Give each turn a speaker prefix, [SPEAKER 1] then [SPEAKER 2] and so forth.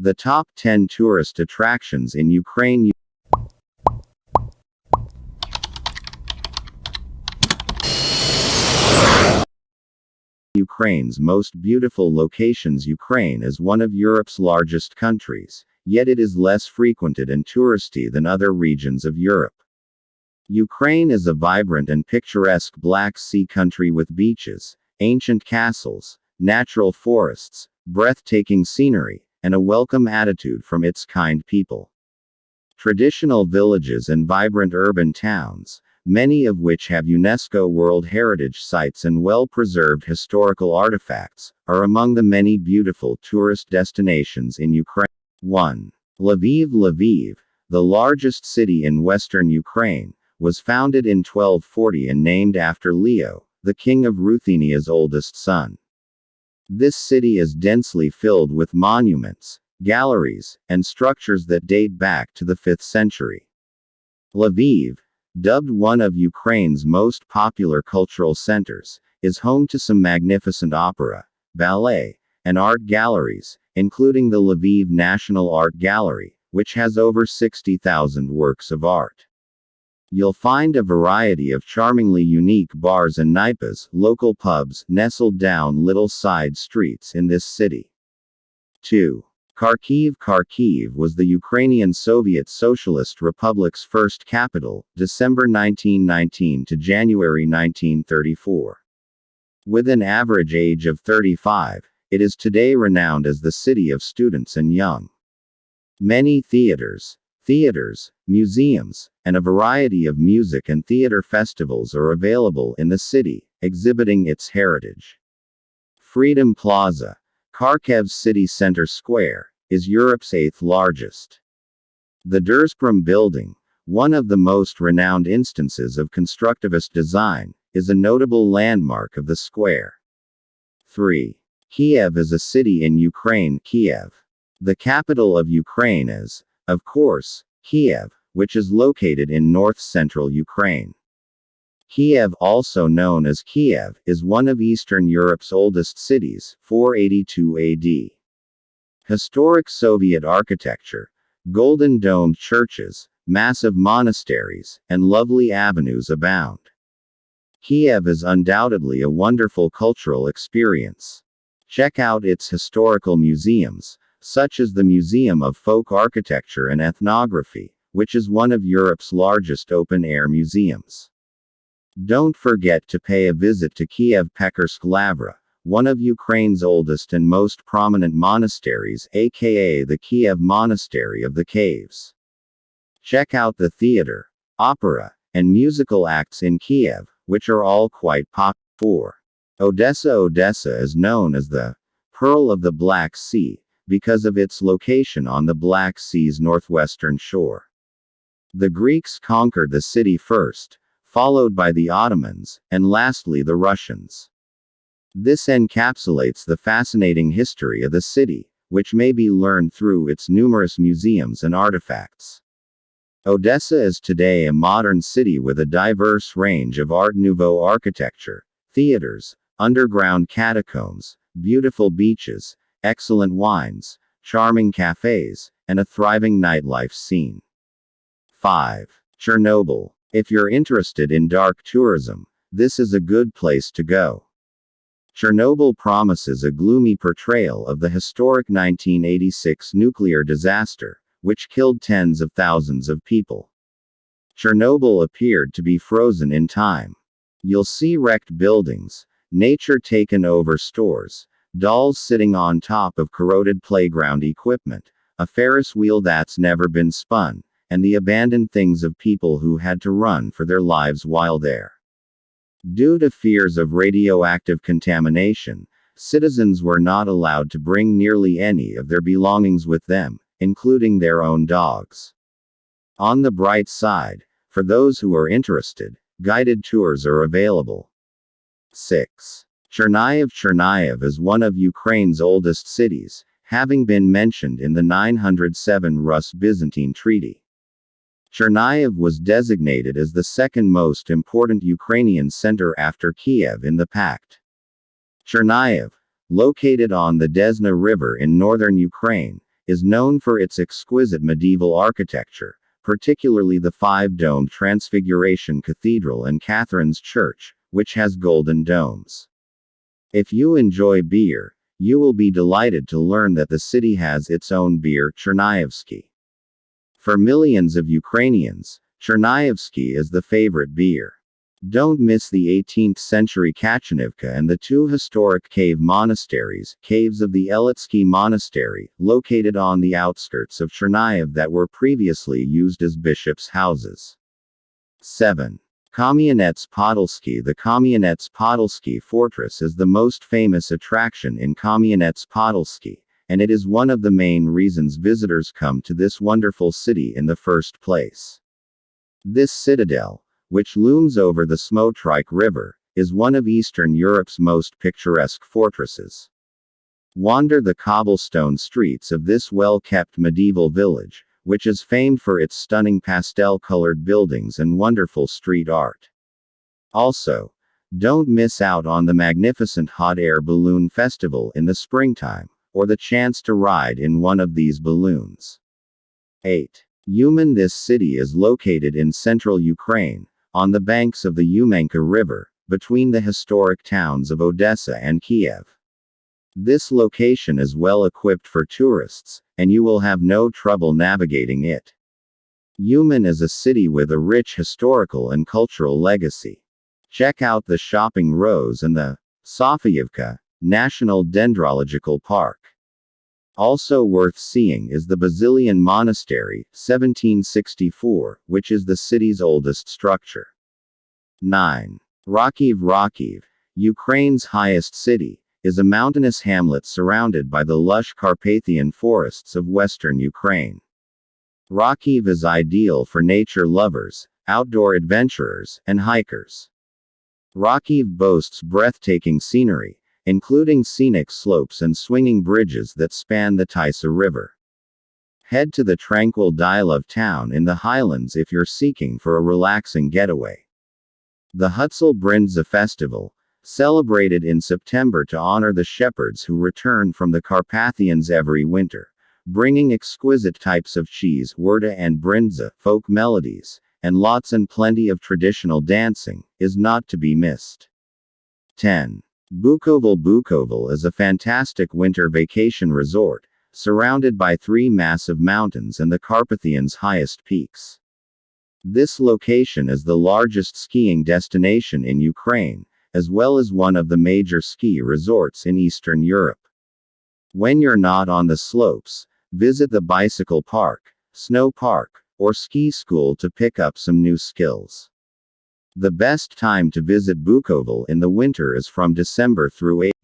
[SPEAKER 1] The top 10 tourist attractions in Ukraine. Ukraine's most beautiful locations. Ukraine is one of Europe's largest countries, yet it is less frequented and touristy than other regions of Europe. Ukraine is a vibrant and picturesque Black Sea country with beaches, ancient castles, natural forests, breathtaking scenery, and a welcome attitude from its kind people. Traditional villages and vibrant urban towns, many of which have UNESCO World Heritage Sites and well preserved historical artifacts, are among the many beautiful tourist destinations in Ukraine. 1. Lviv Lviv, the largest city in western Ukraine, was founded in 1240 and named after Leo, the king of Ruthenia's oldest son. This city is densely filled with monuments, galleries, and structures that date back to the 5th century. Lviv, Dubbed one of Ukraine's most popular cultural centers, is home to some magnificent opera, ballet, and art galleries, including the Lviv National Art Gallery, which has over 60,000 works of art. You'll find a variety of charmingly unique bars and knaipas, local pubs, nestled down little side streets in this city. 2. Kharkiv Kharkiv was the Ukrainian Soviet Socialist Republic's first capital, December 1919 to January 1934. With an average age of 35, it is today renowned as the city of students and young. Many theaters, theaters, museums, and a variety of music and theater festivals are available in the city, exhibiting its heritage. Freedom Plaza, Kharkiv's city center square, is Europe's eighth largest. The Derzhprom building, one of the most renowned instances of constructivist design, is a notable landmark of the square. 3. Kiev is a city in Ukraine, Kiev. The capital of Ukraine is, of course, Kiev, which is located in north central Ukraine. Kiev, also known as Kiev, is one of Eastern Europe's oldest cities, 482 AD. Historic Soviet architecture, golden domed churches, massive monasteries, and lovely avenues abound. Kiev is undoubtedly a wonderful cultural experience. Check out its historical museums, such as the Museum of Folk Architecture and Ethnography, which is one of Europe's largest open air museums. Don't forget to pay a visit to Kiev Pechersk Lavra, one of Ukraine's oldest and most prominent monasteries, aka the Kiev Monastery of the Caves. Check out the theater, opera, and musical acts in Kiev, which are all quite popular. Odessa Odessa is known as the Pearl of the Black Sea, because of its location on the Black Sea's northwestern shore. The Greeks conquered the city first, followed by the Ottomans, and lastly the Russians. This encapsulates the fascinating history of the city, which may be learned through its numerous museums and artifacts. Odessa is today a modern city with a diverse range of Art Nouveau architecture, theaters, underground catacombs, beautiful beaches, excellent wines, charming cafes, and a thriving nightlife scene. 5. Chernobyl. If you're interested in dark tourism, this is a good place to go. Chernobyl promises a gloomy portrayal of the historic 1986 nuclear disaster, which killed tens of thousands of people. Chernobyl appeared to be frozen in time. You'll see wrecked buildings, nature taken over stores, dolls sitting on top of corroded playground equipment, a Ferris wheel that's never been spun, and the abandoned things of people who had to run for their lives while there. Due to fears of radioactive contamination, citizens were not allowed to bring nearly any of their belongings with them, including their own dogs. On the bright side, for those who are interested, guided tours are available. 6. Chernihiv Chernihiv is one of Ukraine's oldest cities, having been mentioned in the 907 Rus-Byzantine Treaty. Chernihiv was designated as the second most important Ukrainian center after Kiev in the pact. Chernihiv, located on the Desna River in northern Ukraine, is known for its exquisite medieval architecture, particularly the five domed Transfiguration Cathedral and Catherine's Church, which has golden domes. If you enjoy beer, you will be delighted to learn that the city has its own beer, Chernihivske. For millions of Ukrainians, Chernihivske is the favorite beer. Don't miss the 18th century Kachanivka and the two historic cave monasteries, caves of the Yeletsky Monastery, located on the outskirts of Chernihiv that were previously used as bishops' houses. 7. Kamianets Podolsky The Kamianets Podolsky Fortress is the most famous attraction in Kamianets Podolsky, and it is one of the main reasons visitors come to this wonderful city in the first place. This citadel, which looms over the Smotrych River, is one of Eastern Europe's most picturesque fortresses. Wander the cobblestone streets of this well kept medieval village, which is famed for its stunning pastel colored buildings and wonderful street art. Also, don't miss out on the magnificent hot air balloon festival in the springtime, or the chance to ride in one of these balloons. 8. Uman This city is located in central Ukraine, on the banks of the Umanka River, between the historic towns of Odessa and Kiev. This location is well equipped for tourists, and you will have no trouble navigating it. Uman is a city with a rich historical and cultural legacy. Check out the shopping rows and the Sofiyevka National Dendrological Park. Also worth seeing is the Basilian Monastery, 1764, which is the city's oldest structure. 9. Rakhiv Rakhiv, Ukraine's highest city, is a mountainous hamlet surrounded by the lush Carpathian forests of western Ukraine. Rakhiv is ideal for nature lovers, outdoor adventurers, and hikers. Rakhiv boasts breathtaking scenery, including scenic slopes and swinging bridges that span the Tisa River. Head to the tranquil Dilov town in the highlands if you're seeking for a relaxing getaway. The Hutsul Brindza Festival, celebrated in September to honor the shepherds who return from the Carpathians every winter, bringing exquisite types of cheese, wurda and brinza, folk melodies, and lots and plenty of traditional dancing, is not to be missed. 10. Bukovel Bukovel is a fantastic winter vacation resort, surrounded by three massive mountains and the Carpathians' highest peaks. This location is the largest skiing destination in Ukraine, as well as one of the major ski resorts in Eastern Europe. When you're not on the slopes, visit the bicycle park, snow park, or ski school to pick up some new skills. The best time to visit Bukovel in the winter is from December through April.